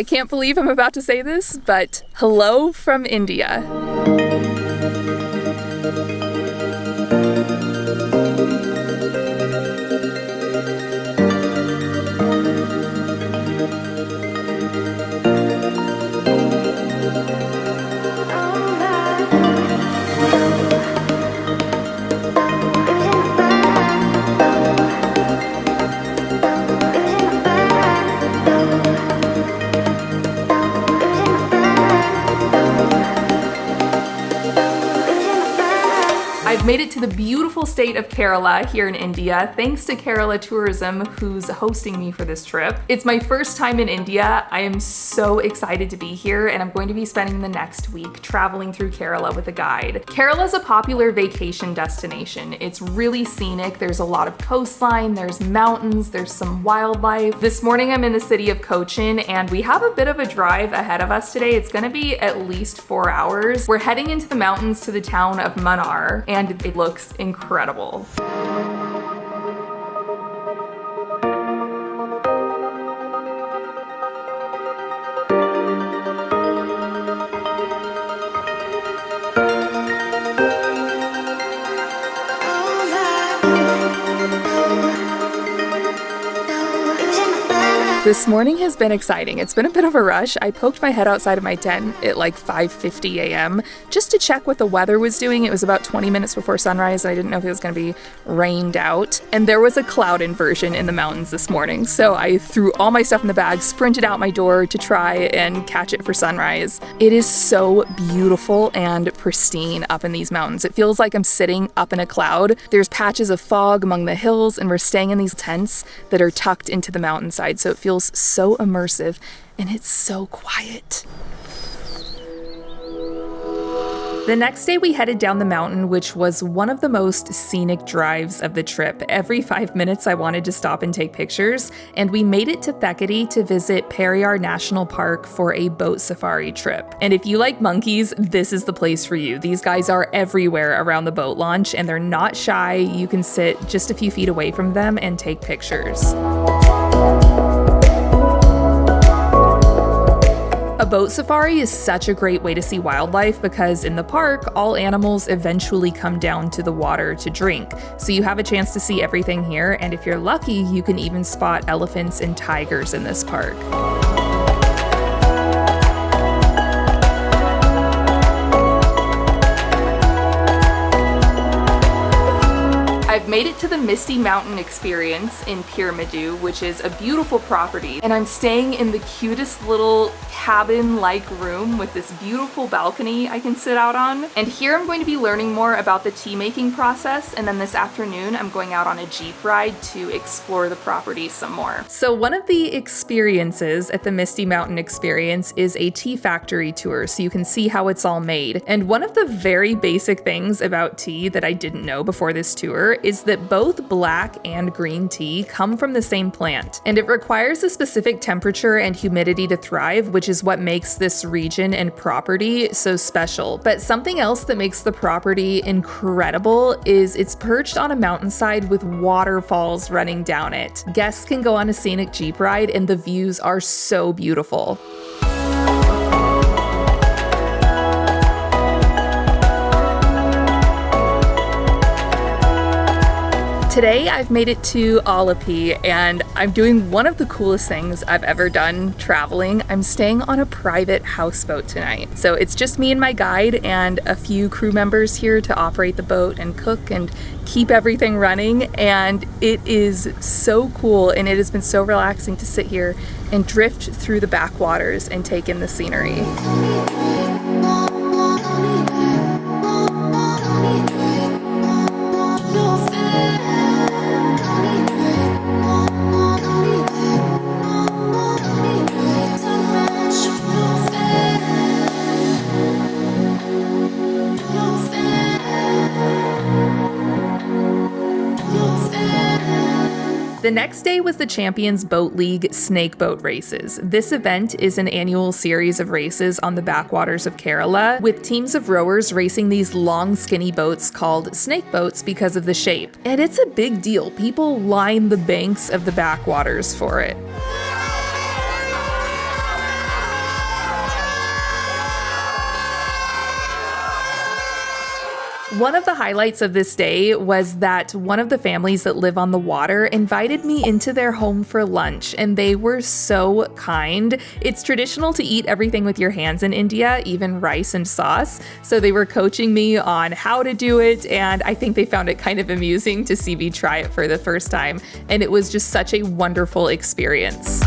I can't believe I'm about to say this, but hello from India. I've made it to the beautiful state of Kerala here in India, thanks to Kerala Tourism, who's hosting me for this trip. It's my first time in India. I am so excited to be here, and I'm going to be spending the next week traveling through Kerala with a guide. Kerala is a popular vacation destination. It's really scenic. There's a lot of coastline, there's mountains, there's some wildlife. This morning I'm in the city of Cochin, and we have a bit of a drive ahead of us today. It's gonna be at least four hours. We're heading into the mountains to the town of Munnar, and it looks incredible. This morning has been exciting. It's been a bit of a rush. I poked my head outside of my tent at like 5:50 a.m. just to check what the weather was doing. It was about 20 minutes before sunrise and I didn't know if it was going to be rained out. And there was a cloud inversion in the mountains this morning. So I threw all my stuff in the bag, sprinted out my door to try and catch it for sunrise. It is so beautiful and pristine up in these mountains. It feels like I'm sitting up in a cloud. There's patches of fog among the hills and we're staying in these tents that are tucked into the mountainside. So it feels feels so immersive and it's so quiet. The next day, we headed down the mountain, which was one of the most scenic drives of the trip. Every five minutes, I wanted to stop and take pictures, and we made it to Thekady to visit Periyar National Park for a boat safari trip. And if you like monkeys, this is the place for you. These guys are everywhere around the boat launch, and they're not shy. You can sit just a few feet away from them and take pictures. A boat safari is such a great way to see wildlife because in the park, all animals eventually come down to the water to drink. So you have a chance to see everything here, and if you're lucky, you can even spot elephants and tigers in this park. Made it to the Misty Mountain Experience in Peermade, which is a beautiful property, and I'm staying in the cutest little cabin-like room with this beautiful balcony I can sit out on. And here I'm going to be learning more about the tea making process, and then this afternoon I'm going out on a Jeep ride to explore the property some more. So one of the experiences at the Misty Mountain Experience is a tea factory tour, so you can see how it's all made. And one of the very basic things about tea that I didn't know before this tour is that both black and green tea come from the same plant, and it requires a specific temperature and humidity to thrive, which is what makes this region and property so special. But something else that makes the property incredible is it's perched on a mountainside with waterfalls running down it. Guests can go on a scenic jeep ride, and the views are so beautiful. Today I've made it to Alleppey and I'm doing one of the coolest things I've ever done traveling. I'm staying on a private houseboat tonight. So it's just me and my guide and a few crew members here to operate the boat and cook and keep everything running and it is so cool and it has been so relaxing to sit here and drift through the backwaters and take in the scenery. The next day was the Champions Boat League Snake Boat Races. This event is an annual series of races on the backwaters of Kerala, with teams of rowers racing these long, skinny boats called snake boats because of the shape. And it's a big deal. People line the banks of the backwaters for it. One of the highlights of this day was that one of the families that live on the water invited me into their home for lunch, and they were so kind. It's traditional to eat everything with your hands in India, even rice and sauce. So they were coaching me on how to do it, and I think they found it kind of amusing to see me try it for the first time. And it was just such a wonderful experience.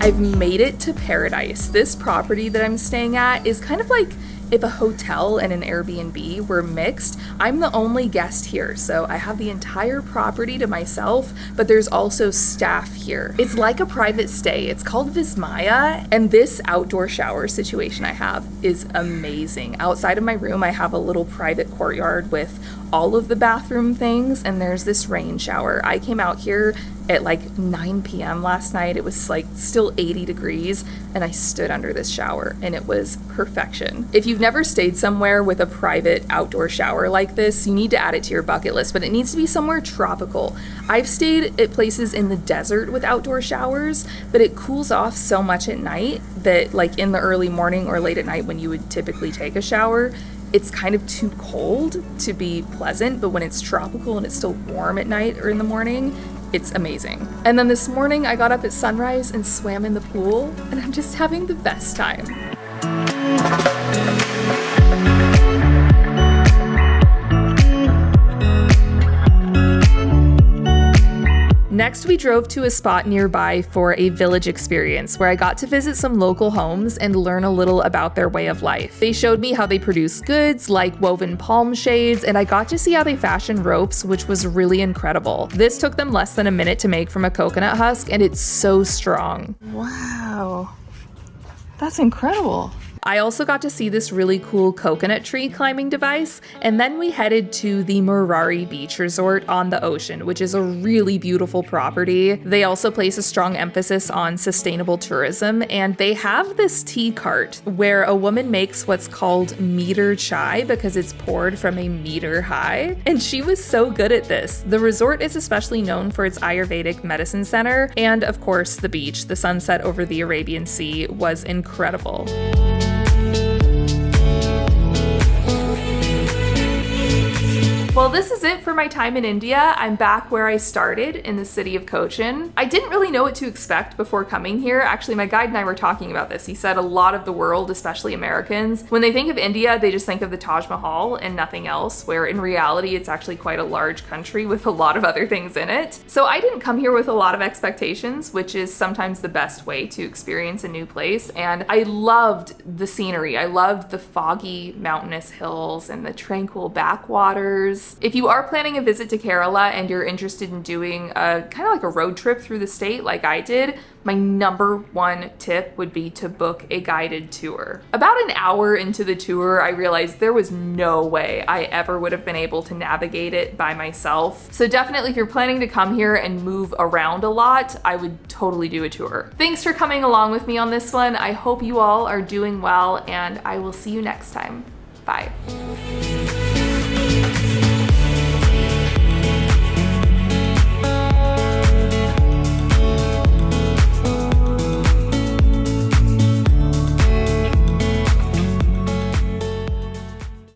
I've made it to paradise. This property that I'm staying at is kind of like if a hotel and an Airbnb were mixed, I'm the only guest here, so I have the entire property to myself, but there's also staff here. It's like a private stay. It's called Vismaya, and this outdoor shower situation I have is amazing. Outside of my room, I have a little private courtyard with all of the bathroom things, and there's this rain shower. I came out here at like 9 p.m. last night. It was like still 80 degrees, and I stood under this shower, and it was perfection. If you've never stayed somewhere with a private outdoor shower like this, you need to add it to your bucket list, but it needs to be somewhere tropical. I've stayed at places in the desert with outdoor showers, but it cools off so much at night that, like in the early morning or late at night when you would typically take a shower, it's kind of too cold to be pleasant, but when it's tropical and it's still warm at night or in the morning, it's amazing. And then this morning I got up at sunrise and swam in the pool, and I'm just having the best time. Next, we drove to a spot nearby for a village experience where I got to visit some local homes and learn a little about their way of life. They showed me how they produce goods like woven palm shades, and I got to see how they fashion ropes, which was really incredible. This took them less than a minute to make from a coconut husk, and it's so strong. Wow, that's incredible. I also got to see this really cool coconut tree climbing device, and then we headed to the Marari Beach Resort on the ocean, which is a really beautiful property. They also place a strong emphasis on sustainable tourism, and they have this tea cart where a woman makes what's called meter chai because it's poured from a meter high. And she was so good at this. The resort is especially known for its Ayurvedic medicine center, and of course, the beach. The sunset over the Arabian Sea was incredible. Well, this is it for my time in India. I'm back where I started in the city of Cochin. I didn't really know what to expect before coming here. Actually, my guide and I were talking about this. He said a lot of the world, especially Americans, when they think of India, they just think of the Taj Mahal and nothing else, where in reality, it's actually quite a large country with a lot of other things in it. So I didn't come here with a lot of expectations, which is sometimes the best way to experience a new place. And I loved the scenery. I loved the foggy mountainous hills and the tranquil backwaters if you are planning a visit to Kerala and you're interested in doing a kind of like a road trip through the state like I did, my number one tip would be to book a guided tour. About an hour into the tour, I realized there was no way I ever would have been able to navigate it by myself. So definitely if you're planning to come here and move around a lot, I would totally do a tour. Thanks for coming along with me on this one. I hope you all are doing well and I will see you next time. Bye.